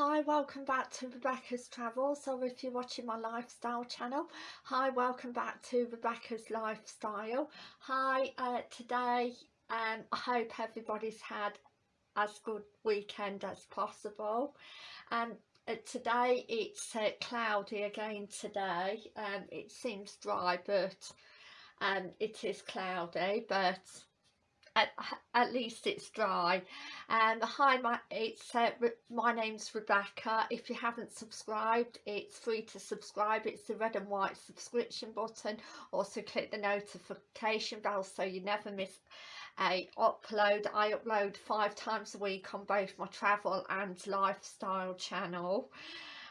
Hi, welcome back to Rebecca's Travels or if you're watching my lifestyle channel. Hi, welcome back to Rebecca's Lifestyle. Hi, uh, today um, I hope everybody's had as good weekend as possible. Um, uh, today it's uh, cloudy again today. Um, it seems dry but um, it is cloudy but at, at least it's dry. And um, hi my it's uh, my name's Rebecca. If you haven't subscribed it's free to subscribe. It's the red and white subscription button. Also click the notification bell so you never miss a upload. I upload five times a week on both my travel and lifestyle channel.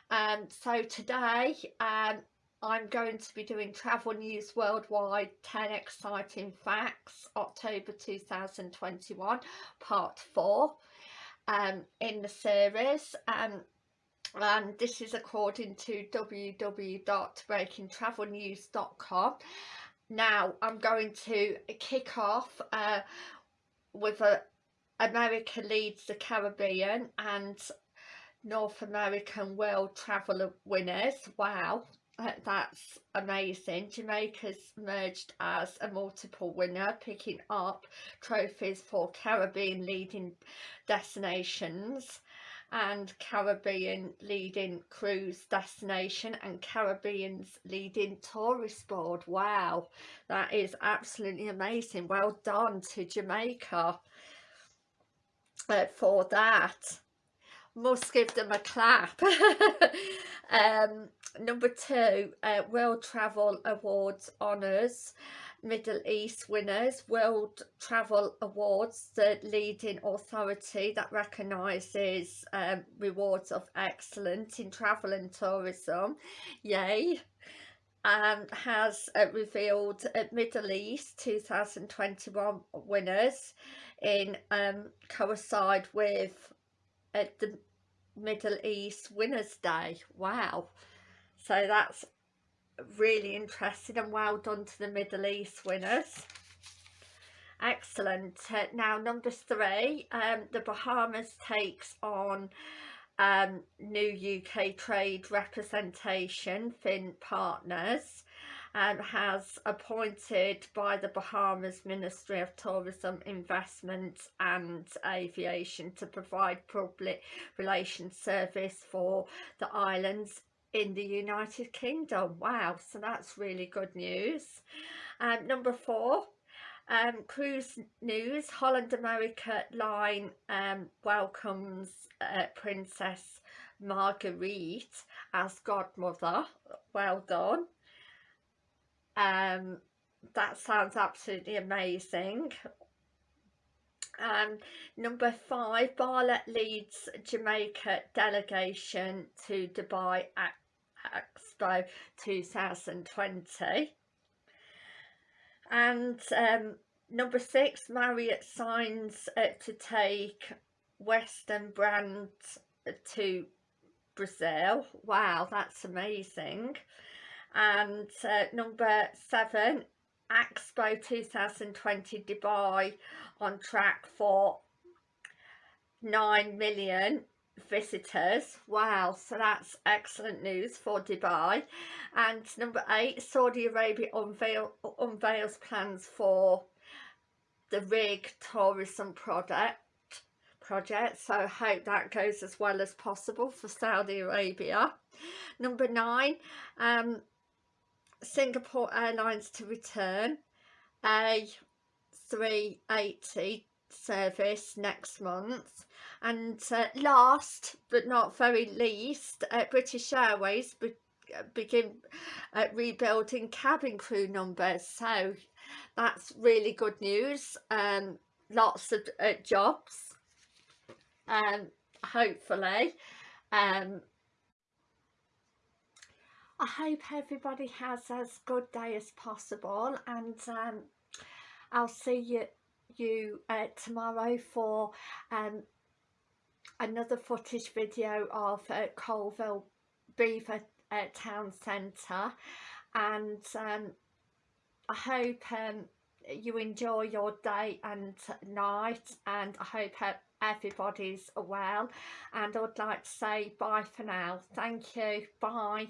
Um so today um I'm going to be doing Travel News Worldwide 10 Exciting Facts October 2021 part 4 um, in the series. Um, and this is according to www.breakingtravelnews.com now I'm going to kick off uh, with a America leads the Caribbean and North American World Traveller winners. Wow that's amazing. Jamaica's emerged as a multiple winner, picking up trophies for Caribbean leading destinations and Caribbean leading cruise destination and Caribbean's leading tourist board. Wow, that is absolutely amazing. Well done to Jamaica uh, for that must give them a clap. um, number two, uh, World Travel Awards Honours, Middle East winners, World Travel Awards, the leading authority that recognises um, rewards of excellence in travel and tourism. Yay! And um, has uh, revealed uh, Middle East 2021 winners in um, coincide with uh, the Middle East Winners Day. Wow. So that's really interesting and well done to the Middle East winners. Excellent. Uh, now number three, um, the Bahamas takes on um, new UK trade representation, Finn Partners um, has appointed by the Bahamas Ministry of Tourism, Investment and Aviation to provide public relations service for the islands in the United Kingdom. Wow, so that's really good news. Um, number four, um, cruise news, Holland America line um, welcomes uh, Princess Margriet as godmother. Well done. Um, that sounds absolutely amazing. Um, number five, Bartlett leads Jamaica delegation to Dubai Expo 2020. And um, number six, Marriott signs uh, to take Westin brand to Brazil. Wow, that's amazing and uh, number seven Expo 2020 Dubai on track for 9 million visitors. Wow so that's excellent news for Dubai. And number eight Saudi Arabia unveil, unveils plans for the rig tourism project project. So I hope that goes as well as possible for Saudi Arabia. Number nine um Singapore Airlines to return a 380 service next month. And uh, last but not very least uh, British Airways be begin uh, rebuilding cabin crew numbers. So that's really good news. Um lots of uh, jobs. Um hopefully. Um I hope everybody has as good day as possible and um, I'll see you you uh, tomorrow for um, another footage video of uh, Colville Beaver uh, Town Centre. And um, I hope um, you enjoy your day and night and I hope everybody's well. And I would like to say bye for now. Thank you. Bye